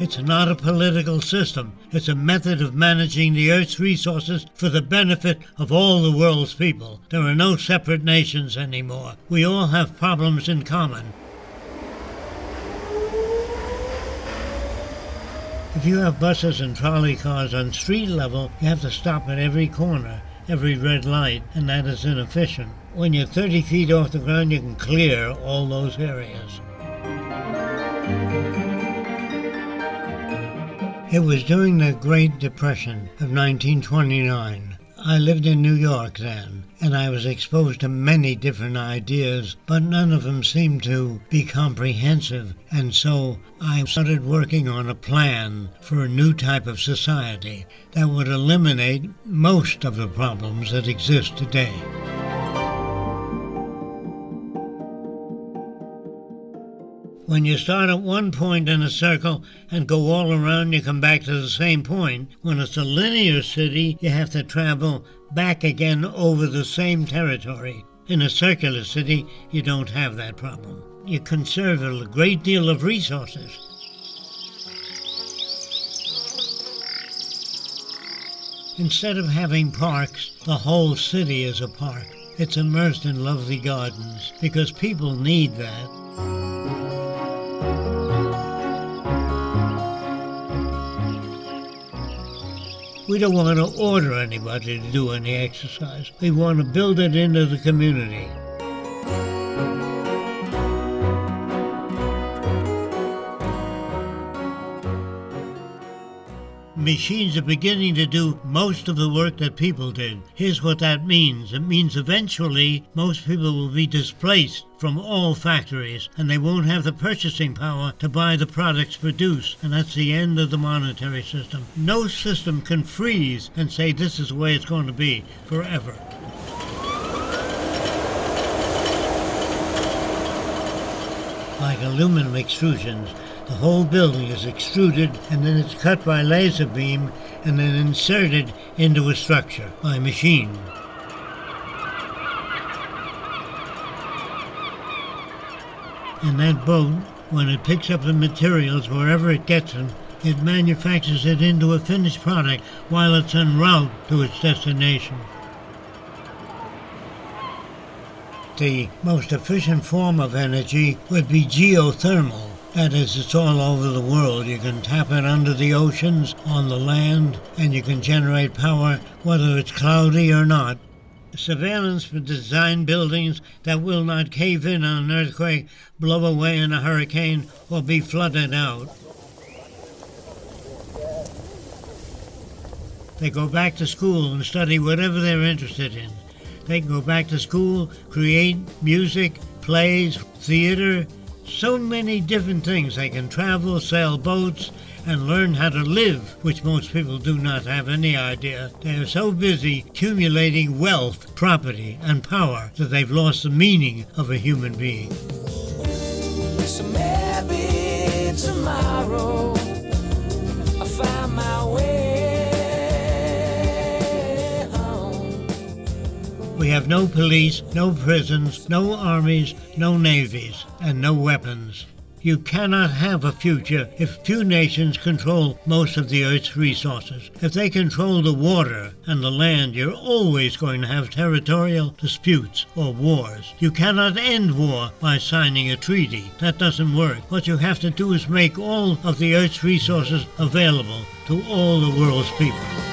It's not a political system. It's a method of managing the Earth's resources for the benefit of all the world's people. There are no separate nations anymore. We all have problems in common. If you have buses and trolley cars on street level, you have to stop at every corner, every red light, and that is inefficient. When you're 30 feet off the ground, you can clear all those areas. It was during the Great Depression of 1929. I lived in New York then, and I was exposed to many different ideas, but none of them seemed to be comprehensive, and so I started working on a plan for a new type of society that would eliminate most of the problems that exist today. When you start at one point in a circle and go all around, you come back to the same point. When it's a linear city, you have to travel back again over the same territory. In a circular city, you don't have that problem. You conserve a great deal of resources. Instead of having parks, the whole city is a park. It's immersed in lovely gardens because people need that. We don't want to order anybody to do any exercise. We want to build it into the community. Machines are beginning to do most of the work that people did. Here's what that means. It means eventually most people will be displaced from all factories and they won't have the purchasing power to buy the products produced. And that's the end of the monetary system. No system can freeze and say this is the way it's going to be forever. Like aluminum extrusions, the whole building is extruded and then it's cut by laser beam and then inserted into a structure by machine. And that boat, when it picks up the materials wherever it gets them, it manufactures it into a finished product while it's en route to its destination. The most efficient form of energy would be geothermal. That is, it's all over the world. You can tap it under the oceans, on the land, and you can generate power whether it's cloudy or not. Surveillance for design buildings that will not cave in on an earthquake, blow away in a hurricane, or be flooded out. They go back to school and study whatever they're interested in. They can go back to school, create music, plays, theater, so many different things. They can travel, sail boats, and learn how to live, which most people do not have any idea. They are so busy accumulating wealth, property, and power that they've lost the meaning of a human being. So maybe tomorrow We have no police, no prisons, no armies, no navies, and no weapons. You cannot have a future if few nations control most of the Earth's resources. If they control the water and the land, you're always going to have territorial disputes or wars. You cannot end war by signing a treaty. That doesn't work. What you have to do is make all of the Earth's resources available to all the world's people.